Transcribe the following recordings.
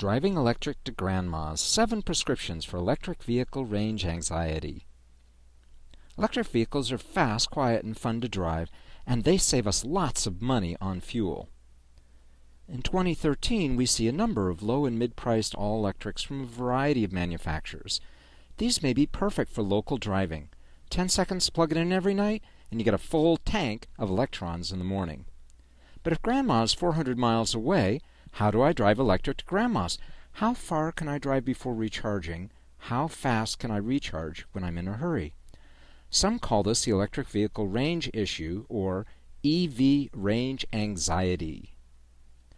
Driving Electric to Grandma's 7 Prescriptions for Electric Vehicle Range Anxiety. Electric vehicles are fast, quiet, and fun to drive, and they save us lots of money on fuel. In 2013, we see a number of low and mid priced all electrics from a variety of manufacturers. These may be perfect for local driving. 10 seconds plug it in every night, and you get a full tank of electrons in the morning. But if grandma's 400 miles away, how do I drive electric to Grandma's? How far can I drive before recharging? How fast can I recharge when I'm in a hurry? Some call this the electric vehicle range issue or EV range anxiety.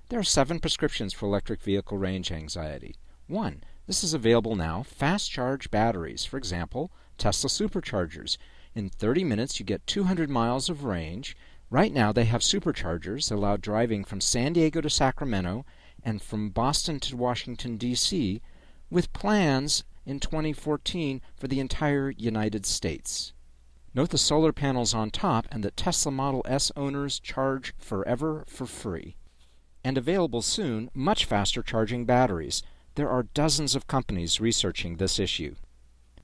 There are seven prescriptions for electric vehicle range anxiety. 1. This is available now. Fast charge batteries. For example, Tesla superchargers. In 30 minutes, you get 200 miles of range Right now, they have superchargers that allow driving from San Diego to Sacramento and from Boston to Washington, D.C., with plans in 2014 for the entire United States. Note the solar panels on top and that Tesla Model S owners charge forever for free. And available soon, much faster charging batteries. There are dozens of companies researching this issue.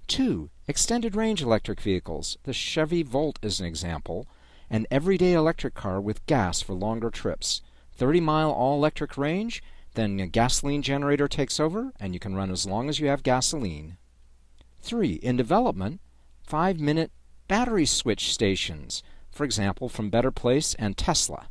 2. Extended range electric vehicles. The Chevy Volt is an example an everyday electric car with gas for longer trips. 30 mile all electric range, then a gasoline generator takes over, and you can run as long as you have gasoline. 3. In development, 5 minute battery switch stations, for example, from Better Place and Tesla.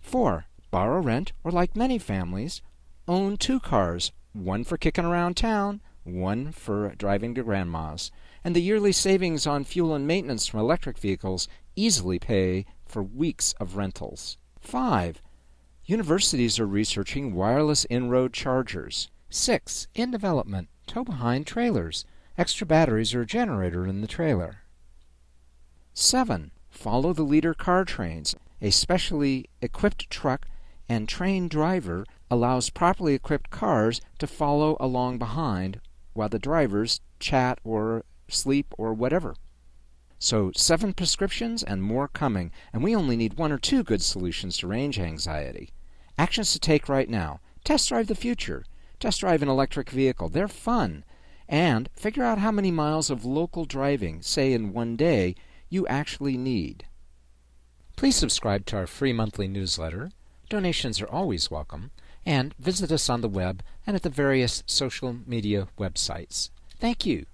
4. Borrow, rent, or like many families, own two cars, one for kicking around town, one for driving to grandma's. And the yearly savings on fuel and maintenance from electric vehicles easily pay for weeks of rentals. 5. Universities are researching wireless in-road chargers. 6. In development, tow behind trailers. Extra batteries or a generator in the trailer. 7. Follow the leader car trains. A specially equipped truck and trained driver allows properly equipped cars to follow along behind while the drivers chat or sleep or whatever. So, seven prescriptions and more coming, and we only need one or two good solutions to range anxiety. Actions to take right now test drive the future, test drive an electric vehicle. They're fun. And figure out how many miles of local driving, say in one day, you actually need. Please subscribe to our free monthly newsletter. Donations are always welcome. And visit us on the web and at the various social media websites. Thank you.